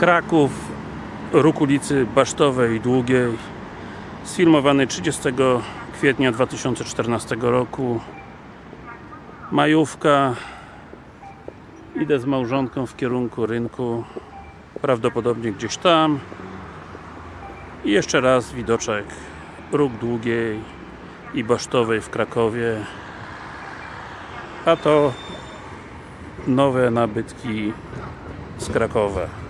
Kraków, róg ulicy Basztowej Długiej sfilmowany 30 kwietnia 2014 roku. Majówka. Idę z małżonką w kierunku rynku prawdopodobnie gdzieś tam. I jeszcze raz widoczek. Róg Długiej i Basztowej w Krakowie. A to nowe nabytki z Krakowa.